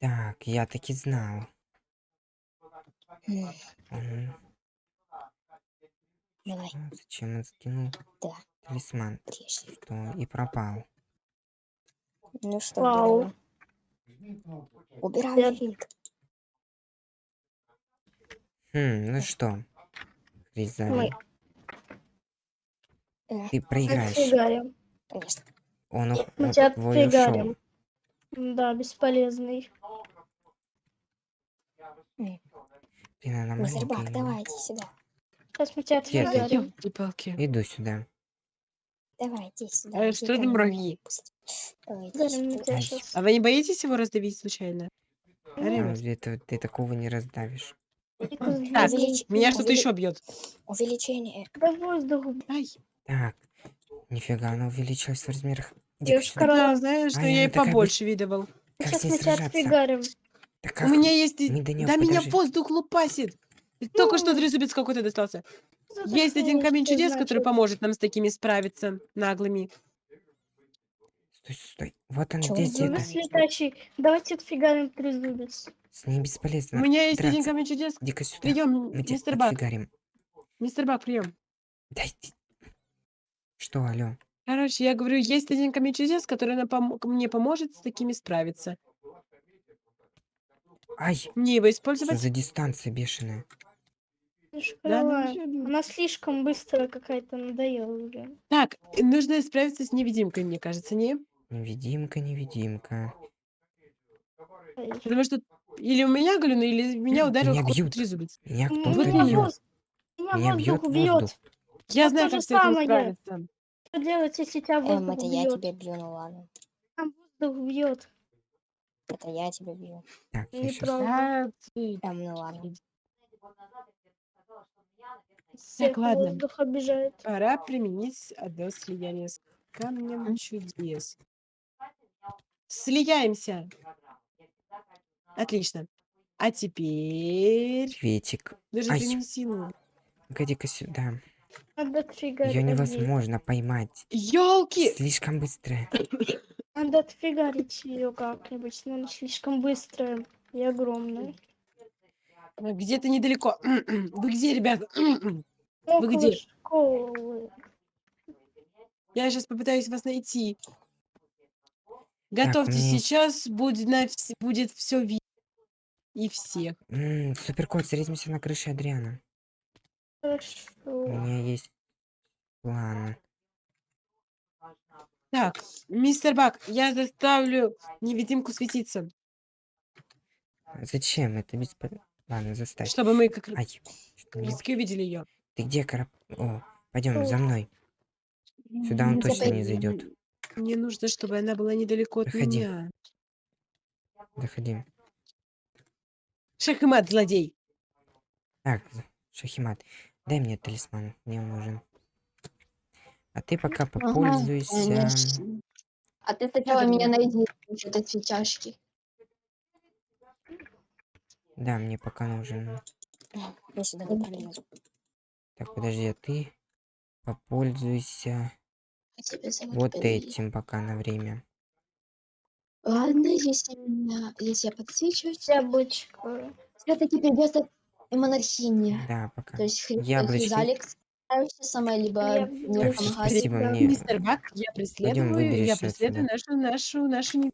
Так, я таки знал. Давай? Зачем он скинул да, талисман? прежде. Что и пропал. Ну что, Вау. убираем. Убираем. Хм, ну что, Хризали, Мы Э, ты проиграешь. отфигарим. Конечно. Он, Мы он тебя твой отфигарим. ушел. Да, бесполезный. Блин, она Мистер Бак, маленькая. давай, иди сюда. Сейчас мы тебя ты? Ёлки-палки. Иду сюда. Давай, иди сюда. А что мне. муравьи? А вы не боитесь его раздавить случайно? А, это, ты такого не раздавишь. Так, меня что-то увели- еще бьет. Увеличение. Ай, Так, нифига, она увеличилась в размерах. Да, знаешь, А, но я и побольше видывал. Как Сейчас мы тебя отфигарим. Да У как? меня есть... неё Да меня подожди. воздух лупасит. И Только что трезубец какой-то достался. Есть один камень чудес, который поможет нам с такими справиться, наглыми. Стой, стой. Вот он здесь где-то. Летающий. Давайте отфигарим трезубец. С У бесполезно. меня есть один драться. камень чудес. Иди-ка сюда. Прием, Мы мистер Бак. отфигарим. Мистер Бак, прием. Дай ты- Что, алло? Короче, я говорю, есть один камень чудес, который нам пом- мне поможет с такими справиться. Ай, Мне его что использовать? за дистанция бешеная? Да, ну, ну. Она слишком быстро какая-то надоела уже. Так, нужно справиться с невидимкой, мне кажется, не? Невидимка, невидимка. Ай. Потому что или у меня галюны, или меня ударил какой-то трезубец. Меня кто-то бьет. Меня Меня воздух бьет бьет. воздух. Я знаю, как с этим справиться. Что делать, если тебя Эм, воздух это я бьет? тебя бью, ну ладно. Там воздух бьет. Это я тебя бью. Так, я сейчас... А, ты- Эм, ну ладно. Всех ладно. воздух обижает. Пора применить одно слияние с камнем чудес. Слияемся. Отлично. А теперь... Ветик. Даже Ай. силу. Погоди-ка сюда. Ее невозможно поймать. Ёлки! Слишком быстрая. Надо отфигарить ее как-нибудь, но она слишком быстрая и огромная. Где-то недалеко. Вы где, ребята? Около где? школы. Я сейчас попытаюсь вас найти. Готовьтесь, мне- сейчас будет, на вс- будет все видно. И всех. М, Суперкот, встретимся на крыше Адриана. У Хорошо. меня есть план. Так, мистер Бак, я заставлю невидимку светиться, Зачем? Это бесполезно. Ладно, заставь. чтобы мы как Ай, что близко увидели ее. Ты где, Карап? О, пойдем за мной. Сюда он точно не зайдет. Мне нужно, чтобы она была недалеко от Выходи. меня. Заходи. Шахмат, злодей. Так, Шахимат, дай мне талисман. Мне он нужен. А ты пока попользуйся. Конечно. А ты сначала меня найди, что-то чашки. Да, мне пока нужен. Я сюда не пролезу. Так, подожди, а ты попользуйся вот Билли. этим пока на время. Ладно, если меня, если я подсвечиваюсь, Яблочко. все-таки придется монархине. Да, пока. То есть хри- Яблочки. Справишься сама, либо Я- Так, всё, помогать. спасибо, Да. мне... Мистер Бак, я преследую, я преследую нашу, нашу, нашу... не-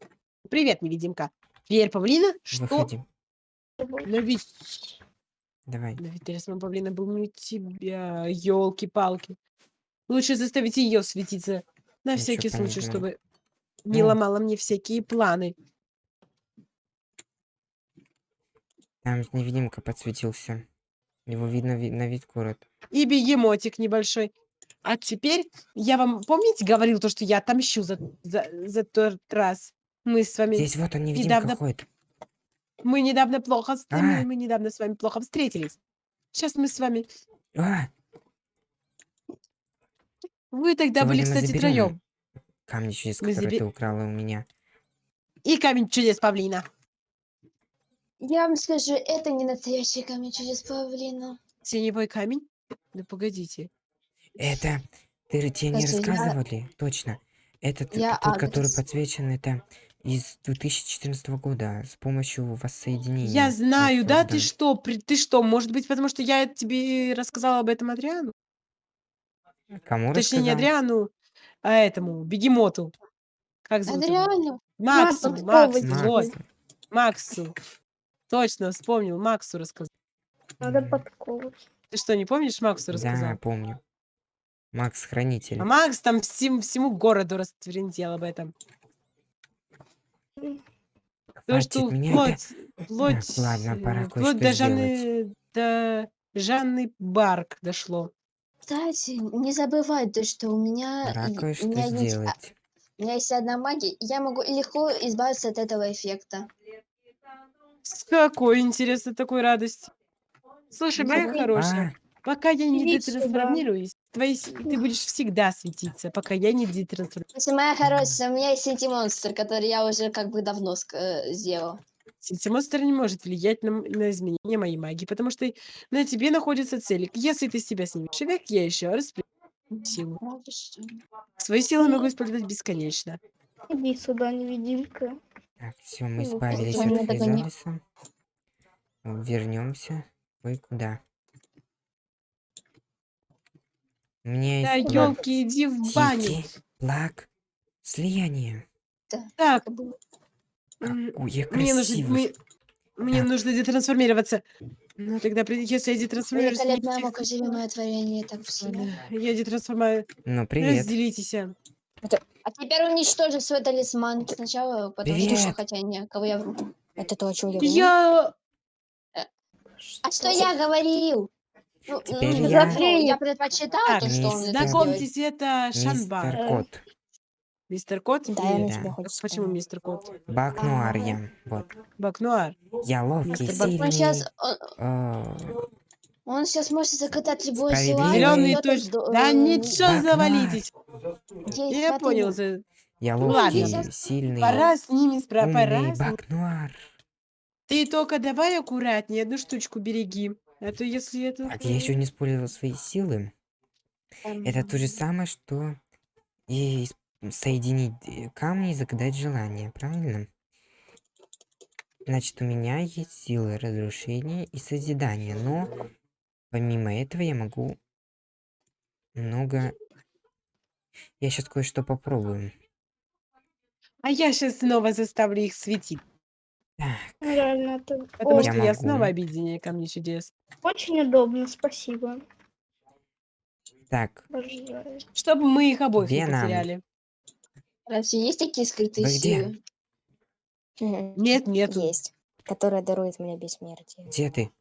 Привет, невидимка. Теперь павлина? Что? Выходи. Но ведь... Давай. Но ведь талисман павлина был не у тебя. Ёлки-палки. Лучше заставить ее светиться. На Ничего всякий случай, подобного. чтобы не Ну. ломала мне всякие планы. Там невидимка подсветился. Его видно ви- на вид город. И бегемотик небольшой. А теперь я вам, помните, говорил то, что я отомщу за, за, за тот раз? Мы с вами... Здесь вот он невидимка недавно- ходит. Мы недавно плохо... вст- А. Мы, мы недавно с вами плохо встретились. Сейчас мы с вами... А, Вы тогда были, Сегодня мы кстати, заберем троем. камни чудес, Мы которые ты украла у меня. И камень чудес павлина. Я вам скажу, это не настоящий камень чудес павлина. Теневой камень? Да погодите. Это... Ты тебе не Слушай, я- рассказывали? Точно. Этот, Я тот, который адрес. подсвечен, это из 2014 года с помощью воссоединения. Я вот знаю, да? Ты создан. что? при- Ты что? Может быть, потому что я тебе рассказала об этом Адриану? Кому Точнее, не рассказал? Адриану, а этому, Бегемоту. Как зовут его? Адриану. Максу, Максу, Максу, Максу. вот, Максу. Точно, вспомнил, Максу рассказал. Надо М, подковывать. Ты что, не помнишь, Максу Да, рассказал? помню. Макс Хранитель. А Макс там всем, всему городу раствердел об этом. То, Хватит что меня вплоть, опять- вплоть, Так, ладно, пора э, кое-что вплоть до сделать. Жанны, до Жанны Барк дошло. Кстати, не забывай то, что у меня, Пора кое-что меня есть, а, сделать. у меня есть одна магия, я могу легко избавиться от этого эффекта. С какой, интересно, такой радости. Слушай, моя давай. хорошая, А, пока я не Иди сюда. детрансформируюсь, твои, с- ты будешь всегда светиться, пока я не детрансформируюсь. Если моя хорошая, у меня есть синти-монстр, который я уже как бы давно ск- э, сделал. Монстр не может влиять на, м- на изменение моей магии, потому что на тебе находится цель. Если ты себя снимешь век, я еще раз применю силу. Свои силы могу использовать бесконечно. Иди сюда, невидимка. Так, все, мы Ну, избавились меня от. Физалиса. Вернемся. Ой, куда? У меня Да, есть план. елки, иди в баню. Плак, слияние. Так, Это было- м, Какое мне нужно, красивое. мы- мне Так. нужно детрансформироваться. Ну, тогда, если я детрансформируюсь... мне Великолепное всех- мукоземное творение, так все. Я детрансформирую. Ну, привет. Разделитесь. а. А теперь уничтожи свой талисман сначала, потому что, Привет. хотя не, кого я вру. Это то, о чем я говорю? Я... А что я говорил? Ну, ну, я- я предпочитал Так, то, что он. Знакомьтесь, это Шанбар. Мистер Э, Кот. Мистер Кот? Да, Да. А Почему мистер Кот? Бакнуар я. Вот. Бакнуар. Я ловкий, Мистер сильный. Он сейчас, он, э, он сейчас может закатать любое Справедливый. желание. Зеленый точно. сдо- Да э, ничего завалитесь. есть Я понял. Я Ну ладно. ловкий, сильный, Пора с ними спра... Пора умный с ними. Бакнуар. Ты только давай аккуратнее, одну штучку береги. А то если это... Так, я еще не использовал свои силы. Это то же самое, что и соединить э, камни и загадать желание, правильно? Значит, у меня есть силы разрушения и созидания, но помимо этого я могу много... Я сейчас кое-что попробую. А я сейчас снова заставлю их светить. Так, Реально, это Потому О, что Я я могу. снова объединение камней чудес. очень удобно, спасибо. так, Обожаю. Чтобы мы их обоих не Веном. потеряли. Разве есть такие скрытые Вы где? силы? Мгм. Нет, нету. Есть. Которая дарует мне бессмертие. где ты?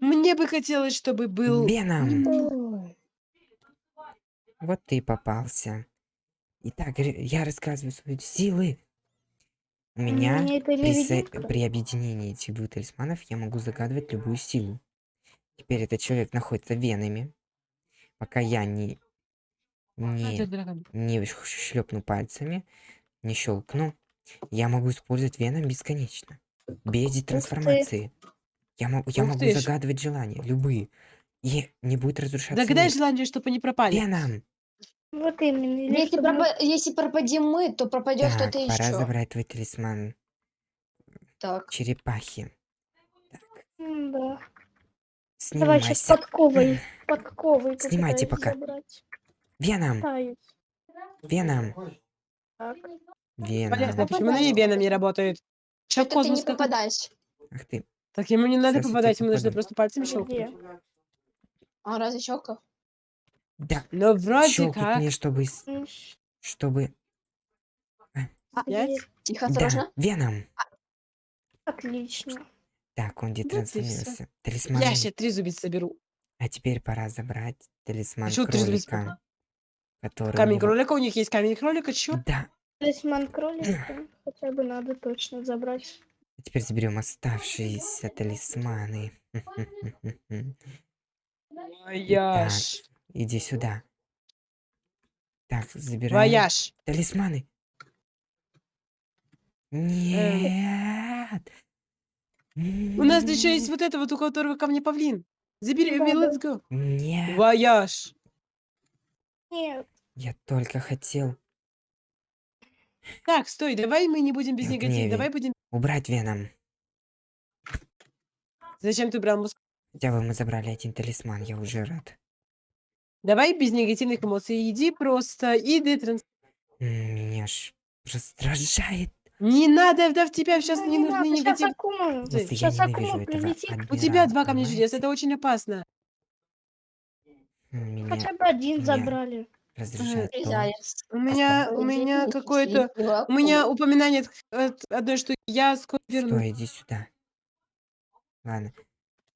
Мне бы хотелось, чтобы был... Беном! Ой, Вот ты и попался. Итак, я рассказываю свои силы. У меня Мне это при, со- при объединении этих двух талисманов я могу загадывать любую силу. Теперь этот человек находится венами. Пока я не, не, не шлепну пальцами, не щелкну, я могу использовать веном бесконечно. Без трансформации. Я, могу, я Ух могу ты ж. загадывать желания, любые. И не будет разрушаться Загадай мир. желание, чтобы они пропали. Веном! Вот именно. или Если, чтобы- пропа- если пропадем мы, то пропадет Так, кто-то пора еще. забрать твой талисман Так. черепахи. М, Да. Давай сейчас Снимайся. подковой. Подковой Снимайте попытаюсь пока. забрать. Веном! Пытаюсь. Веном! Так. Полезно, Веном! почему на веном не работает? Что в Это ты не космос как... попадаешь. Ах ты. Так ему не надо Сейчас попадать, ему нужно просто пальцем щелкнуть. А разве щелкал? Да, Но вроде щелкнуть как. мне, чтобы... Чтобы... Пять? где? Тихо, Да, осторожно. Веном! Отлично. Так, он детрансформировался. Талисман. Я сейчас три зубиц соберу. А теперь пора забрать талисман зубиц кролика. Который Камень него- кролика, у них есть камень кролика, чё? Да. Талисман кролика хотя бы надо точно забрать. А теперь заберем оставшиеся талисманы. Вояж. Иди сюда. Так, забираем Вояж. талисманы. Нет. У нас еще есть вот это вот, у которого камня павлин. Забери, let's go. Нет. Вояж. Нет. Я только хотел Так, стой, давай мы не будем без негатива. гневе. Давай будем... Убрать Веном. Зачем ты брал муск- Хотя бы мы забрали один талисман, я уже рад. Давай без негативных эмоций. Иди просто, иди транс... М, Меня ж раздражает. Не надо, да в тебя сейчас Ну, не нужны негатив. Акума, Просто я щас ненавижу Акума этого прилетит. У тебя адмирала, два камня чудес, понимаете? это очень опасно. М, Меня Хотя бы один меня забрали. Заяц. У меня, у меня какое-то... У меня упоминание от, от одной штуки. Я скоро вернусь. Стой, иди сюда. Ладно.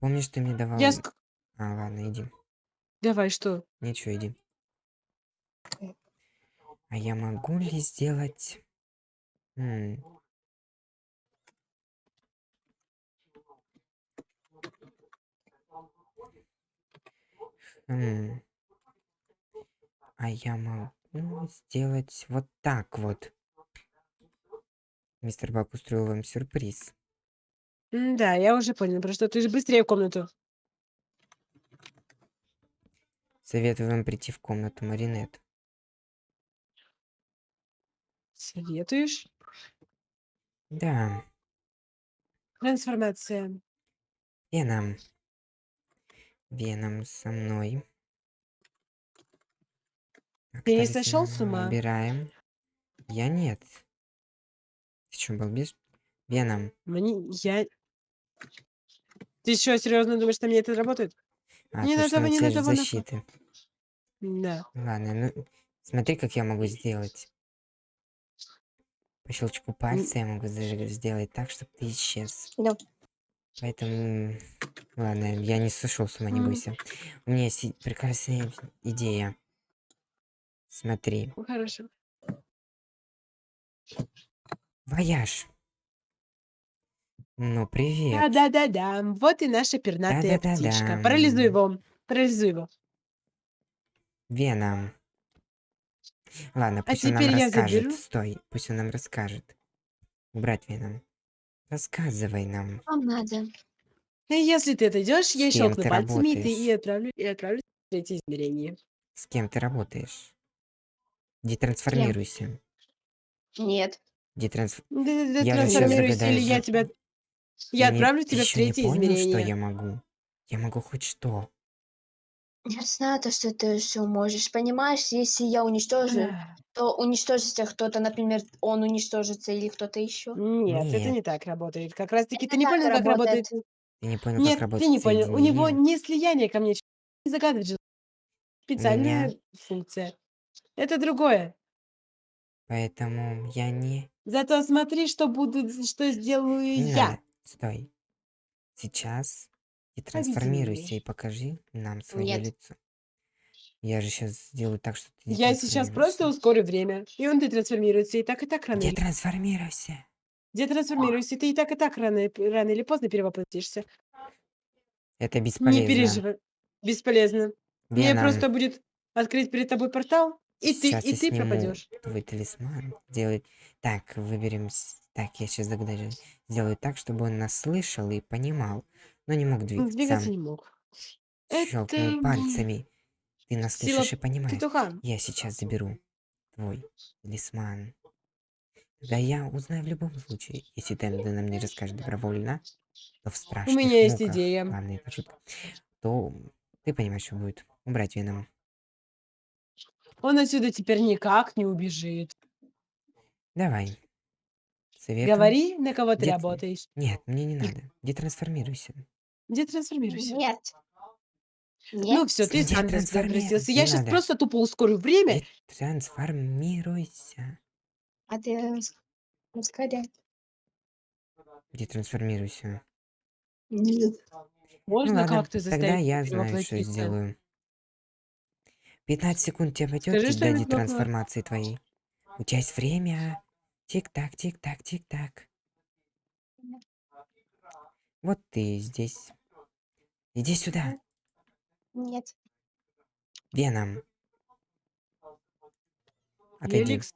Помнишь, ты мне давал... Я ск... А, ладно, иди. Давай, что? Ничего, иди. А я могу ли сделать... М, хм. А я могу сделать вот так вот. Мистер Бак устроил вам сюрприз. М, Да, я уже понял, про что ты же быстрее в комнату. Советую вам прийти в комнату Маринет. Советуешь? Да, Трансформация. Веном. Веном со мной. Ты не сошел с ума? Убираем. Я нет. Ты что, балбес? Веном. Мне... Я... Ты что, серьезно думаешь, что мне это работает? А, Не надо, не надо, вон- защиты. Да. Ладно, ну, смотри, как я могу сделать. По щелчку пальца я могу сделать так, чтобы ты исчез. Да. Поэтому, ладно, я не сошел с ума, не бойся. У меня есть прекрасная идея. Смотри, Ну, Хорошо. вояж. Ну, привет. Да-да-да-да. Вот и наша пернатая Да-да-да-да. птичка. Парализуй его. Парализуй его. Веном. Ладно, пусть он нам А теперь я расскажет. заберу. Стой, пусть он нам расскажет. Убрать Веном. Рассказывай нам. Вам надо. И если ты отойдешь, я С кем щелкну ты пальцами, и ты работаешь? и отправлю, и отправлю в третье измерение. С кем ты работаешь? Детрансформируйся. Нет. Детрансф... Я же щас трансформируйся, или я же- тебя... Я не- отправлю тебя в ещё не третье понял, измерение. что я могу? Я могу хоть что. Я знаю то, что ты все можешь. Понимаешь, если я уничтожу, то уничтожится кто-то, например, он уничтожится или кто-то еще. Нет, это Нет. не так работает. Как раз таки Это ты не так понял, как работает. работает. Ты не понял, Нет, как ты работает не понял. У него соединение? не слияние ко мне. Не загадывать же. Специальная Меня? функция. Это другое. Поэтому я не... Зато смотри, что буду, что сделаю Не я. надо. Стой. Сейчас детрансформируйся меня. и покажи нам свое Нет. лицо. Я же сейчас сделаю так, что ты Я сейчас просто ускорю время, и он детрансформируется, и так и так рано. или- Детрансформируйся. Детрансформируйся, ты и так и так рано, рано или поздно перевоплотишься. Это Не бесполезно. переживай. Бесполезно. Мне просто будет открыть перед тобой портал, и ты, и ты пропадешь. твой талисман. Делать... Так, выберем... Так, я сейчас загадаю. Сделаю так, чтобы он нас слышал и понимал, но не мог двигаться. Двигаться не мог. Щелкнул Это пальцами. Ты нас сила слышишь и понимаешь. петуха. Я сейчас заберу твой талисман. Да я узнаю в любом случае. Если ты нам не расскажешь добровольно, то в страшных меня есть муках, идея. Ладно, это шутка. То ты понимаешь, что будет. Убрать Веном. Он отсюда теперь никак не убежит. Давай. Советую. Говори, на кого ты Дет- работаешь. Нет, мне не надо. Детрансформируйся. Детрансформируйся. Нет. Ну Нет. все, ты Где сам для себя трансформи- простился. не Я сейчас надо. просто тупо ускорю время. Детрансформируйся. А ты рас- расскажи. Детрансформируйся. Нет. Можно ну ладно, как-то тогда заставить я знаю, что перевоплотиться? сделаю. 15 секунд тебе пойдет Скажи плохое. детрансформации твоей. У тебя есть время. Тик-так, тик-так, тик-так. Вот ты здесь. Иди сюда. Нет. Веном. Отойди. Феликс,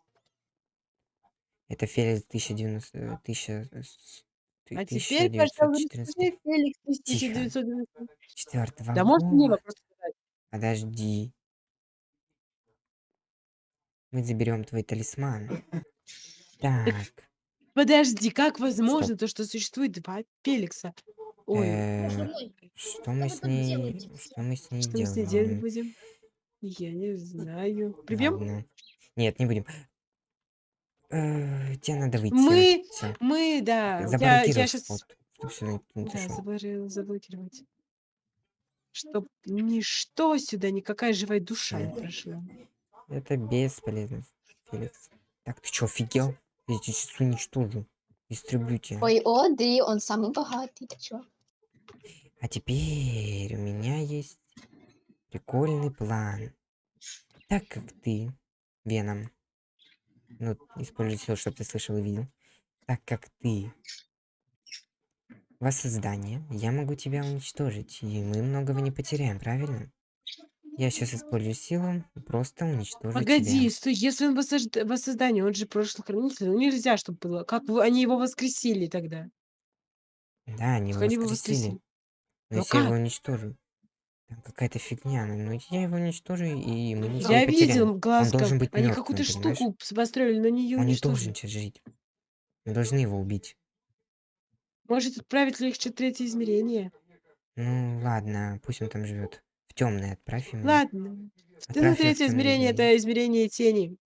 Это Феликс 1090... э, 1000... э, ты- а теперь, пожалуйста, 1914 расскажи, Феликс Тихо. 1990. четвертого Да можешь мне вопрос задать? Подожди. Мы заберем твой талисман. Так, Подожди, как возможно то, что существует два Феликса? Ой, э, что мы с ней, что мы с ней что мы с ней делать делаем? будем? Я не знаю. Прибьем? Нет, не будем. Э, тебе надо выйти. Мы, Всё. мы, да. Я, Заблокировать я сейчас, не да, заблокирую- заблокировать. Чтоб ничто сюда, никакая живая душа не прошла. Это бесполезно, Феликс. Так, ты чё, офигел? Я тебя сейчас уничтожу. Истреблю тебя. Ой, Оди, он самый богатый, ты чё? А теперь у меня есть прикольный план. Так как ты, Веном, ну, используй все, что ты слышал и видел. Так как ты воссоздание, я могу тебя уничтожить, и мы многого не потеряем, правильно? Я сейчас использую силу, просто уничтожу Погоди, тебя. стой, если он воссоздание, он же прошлый хранитель, ну нельзя, чтобы было. Как вы- они его воскресили тогда? Да, они его воскресили. воскресили? Но Ну если я его уничтожу. Там какая-то фигня, ну ну, я его уничтожу, и мы ничего Я не видел Он глазком. должен быть Они какую-то штуку построили, но не ее Он не должен сейчас жить. Мы должны его убить. Может, отправить в третье измерение? Ну ладно, пусть он там живет. В темное отправь ему. Ладно. Ты Отправь на в третье измерение, это измерение тени.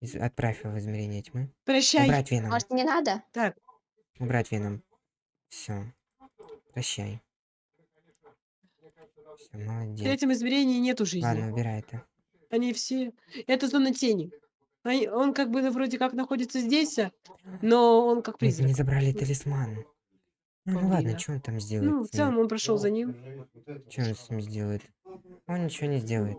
Из- Отправь его в измерение тьмы. Прощай. Убрать веном. Может, не надо? Так, Убрать веном. Все. Прощай. Все, в молодец. третьем измерении нету жизни. Ладно, убирай это. Они все... Это зона тени. Они- Он как бы ну, вроде как находится здесь, а, но он как Мы не призрак. забрали талисман. Ну, ну ладно, что он там сделает? Ну, в ним? целом он прошел за ним. Что он с ним сделает? Он ничего не сделает.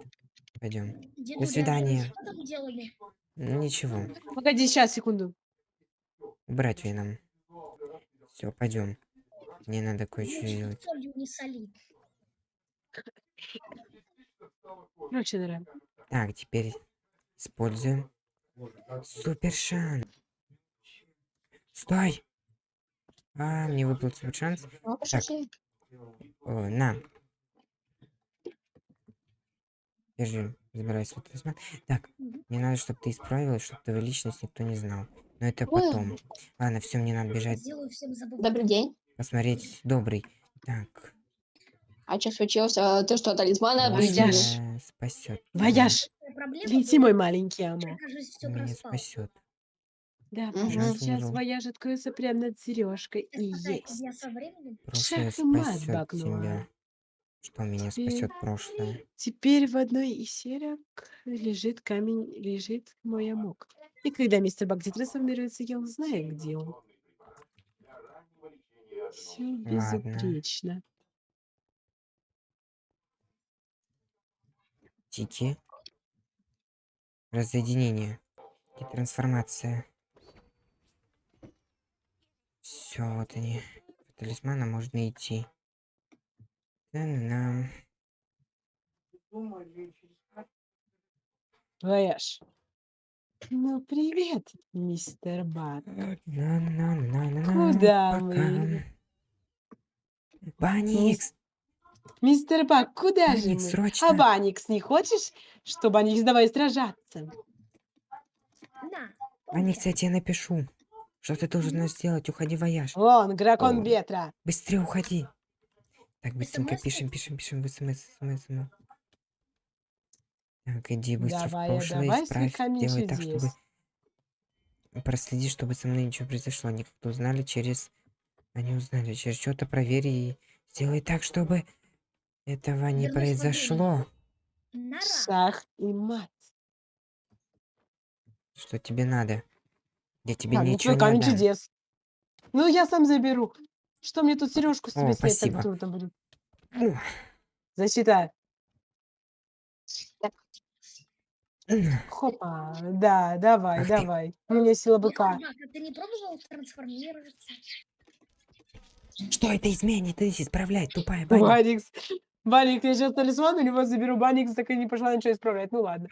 Пойдем. Дедуля, свидания. Что там делали? Ничего. Погоди, сейчас, секунду. Убрать веном. Все, пойдем. Мне надо кое-что не солить. Короче. Так, теперь используем супер шанс. Стой! А, мне выпал супер шанс. Ну, пошли. О, на. Держи, забирай свой талисман. Так, мне надо, чтобы ты исправилась, чтобы твою личность никто не знал. Но это Ой. потом. Ладно, все, мне надо бежать. Добрый день. посмотреть добрый. Так, А что случилось? А, Ты что, талисмана Вояж. спасет. Вояж, лети, мой маленький все Меня спасет. Да, Мгм. сейчас Умру. вояж откроется прямо над сережкой. И есть. Я со временем Прошлое Шах и мат, спасет. Что меня Теперь- спасет прошлое? Теперь в одной из серок лежит камень, лежит мой амок. И когда мистер Бак трансформируется, я узнаю, где он. Все Ладно. безупречно. Тики. Разъединение. И трансформация. Все, вот они. Талисмана можно идти. На-на-на. Вояж. Ну, привет, мистер Бак. На-на-на-на-на. Куда Пока. мы? Баникс! Мистер Бак, куда же Баникс, мы? срочно! А Баникс, не хочешь, чтобы Баникс давай сражаться? На, Баникс, я тебе напишу. Что ты должен сделать? Уходи, вояж. Вон, дракон О. ветра. Быстрее уходи. Так, быстренько СМС? пишем, пишем, пишем в смс, смс, смс. Так, иди быстро Давай, в прошлое, давай исправь, делай так, чтобы... Проследи, чтобы со мной ничего произошло. Они как-то узнали через... Они узнали через что-то, проверь и сделай так, чтобы этого не в произошло. Шах и мат. Что тебе надо? Я тебе А, ну ничего твой не камень отдам. чудес. Ну, я сам заберу. Что мне тут сережку с О, тебя снять, так спасибо. там будет? М, Хопа. Да, давай, Ах ты. давай. У меня сила быка. Бак, а ты не пробовал трансформироваться? Что это изменит? Ты исправляй, тупая баня. Баникс. Баникс, я сейчас талисман у него заберу. Баникс так и не пошла ничего исправлять. Ну ладно.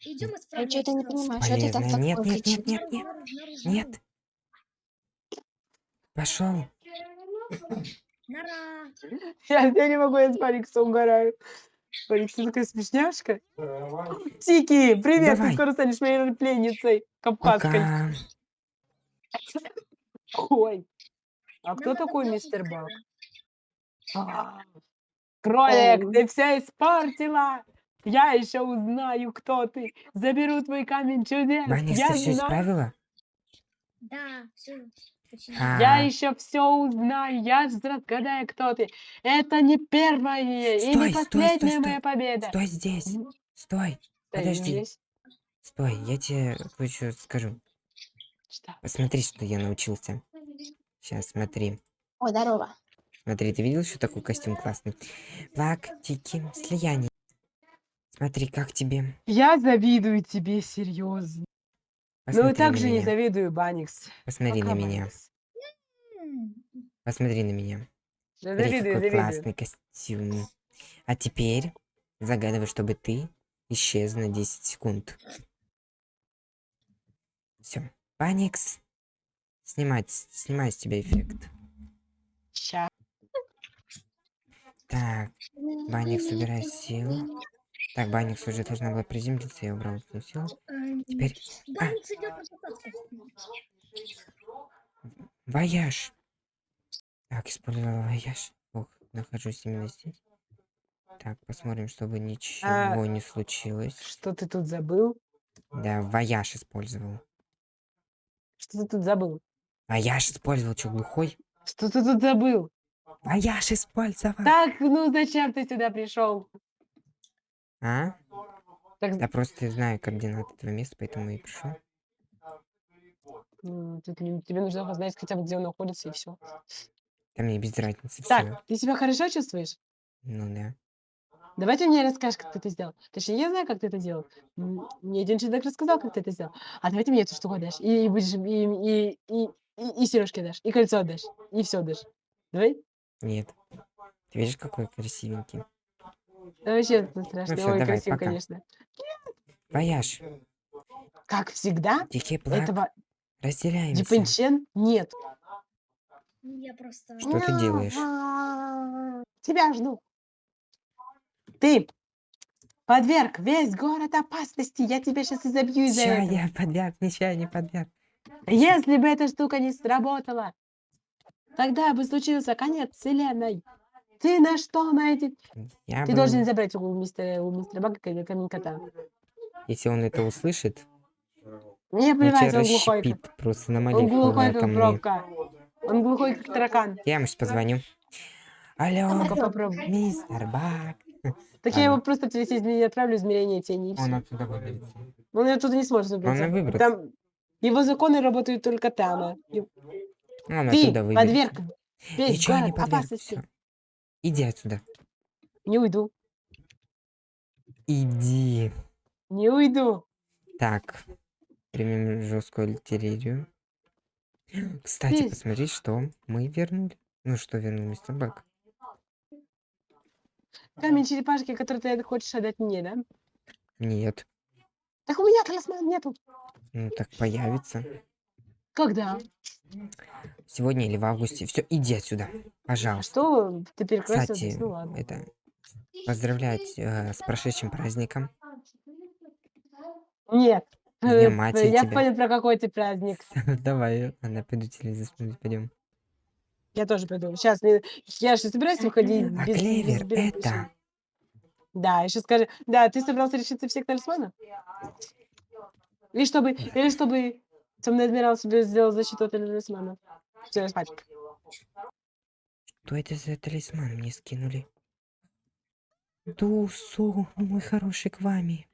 Идем Я исправляться. что-то не понимаю, что ты Полезно. Нет, такое нет, нет, нет, нет, наружу, нет. Пошел. Я, я не могу, я с Баникса угораю. Баникс, ты такая смешняшка. Тики, привет, Давай. ты скоро станешь моей пленницей. Кавказской. Пока. Ой. А кто такой мистер Бак? А, Кролик, ты все испортила! Я еще узнаю, кто ты. Заберу твой камень чудес. Баникс, Я ты все знаю. исправила? Да, все. Я А, еще все узнаю, я разгадаю, кто ты. Это не первая и Стой, не стой, последняя стой, моя победа. Стой здесь. Стой. стоим подожди. здесь. Стой, я тебе кое-что скажу. Что? Посмотри, что я научился. Сейчас, смотри. О, здорово. Смотри, ты видел, что такой костюм классный? Лактики, слияние. Смотри, как тебе? Я завидую тебе серьезно. Ну и также на не завидую Баникс. Посмотри Пока, на меня. Баникс. Посмотри на меня. Да Смотри, Завидую, какой завидую. классный костюм. А теперь загадывай, чтобы ты исчез на 10 секунд. Все. Банникс. Снимать, снимай с тебя эффект. Ща. Так, Банникс, собирай силу. Так, Банникс уже должна была приземлиться, я убрал эту силу. Теперь... А, вояж. Так, использовала вояж. Ох, нахожусь именно здесь. Так, посмотрим, чтобы ничего не случилось. Что ты тут забыл? Да, вояж использовал. Что ты тут забыл? Вояж использовал, что, глухой? Что ты тут забыл? Вояж использовал. Так, ну зачем ты сюда пришел? А? Так, Да просто знаю координаты этого места, поэтому и пришел. тебе нужно знать хотя бы, где он находится, и все. Да мне без разницы. Так, ты себя хорошо чувствуешь? Ну да. Давай ты мне расскажешь, как ты это сделал. Точнее, я знаю, как ты это делал. Мне один человек рассказал, как ты это сделал. А давай ты мне эту штуку дашь. И, будешь, и, и, и, и, и сережки дашь, и кольцо дашь, и все дашь. Давай? Нет. Ты видишь, какой красивенький? Да вообще страшно. Ой, давай, красиво, пока. конечно. Вояж, Как всегда, дикий плак, этого разделяемся. Дипенчен нет. Я просто... Что ты делаешь? Тебя жду. Ты подверг весь город опасности. Я тебя сейчас изобью из-за этого. я подверг, не подверг. Если бы эта штука не сработала, тогда бы случился конец вселенной. Ты на что найти? Я Ты был- должен забрать у мистера, у мистера Бага кам- камень кота. Если он это услышит, Мне он плевать, он глухой. как- просто на Он глухой, как пробка. Он глухой, как таракан. Я ему сейчас позвоню. Алло, попробуй. мистер Бак. Так я Ладно. его просто через измерение отправлю, измерение тени. и. Он оттуда выберется. Он оттуда не сможет Он выбраться. и выбраться. Там его законы работают только там. а. Он Ты оттуда выберется. подверг весь город опасности. Иди отсюда. Не уйду. Иди. Не уйду. Так. Примем жесткую артиллерию. Кстати, Ты- посмотри, что мы вернули. Ну что вернул мистер Бак? Камень черепашки, который ты хочешь отдать мне, да? Нет. Так у меня талисмана нету. Ну так появится. Когда? Сегодня или в августе. Все, иди отсюда. Пожалуйста. что ты перекрестил? Кстати, Ну ладно. это поздравлять э, с прошедшим праздником. Нет. Э, матери Я тебя. понял, про какой ты праздник. Давай, она пойду телевизор смотреть, пойдем. Я тоже пойду. Сейчас, я же собираюсь выходить А без, без клевер белых это... причин. Да, еще скажи. Да, ты собрался решиться всех талисманов? Или чтобы, или чтобы темный адмирал себе сделал защиту от талисманов? Все, спать. Что это за талисман мне скинули? Дусу, мой хороший к вами.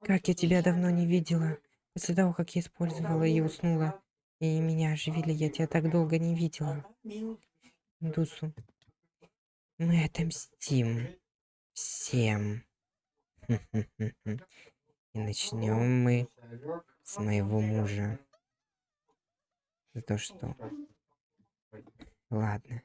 Как я тебя давно не видела. После того, как я использовала и уснула, и меня оживили, я тебя так долго не видела. Дусу, мы отомстим всем. И начнем мы с моего мужа. За то, что... Ладно.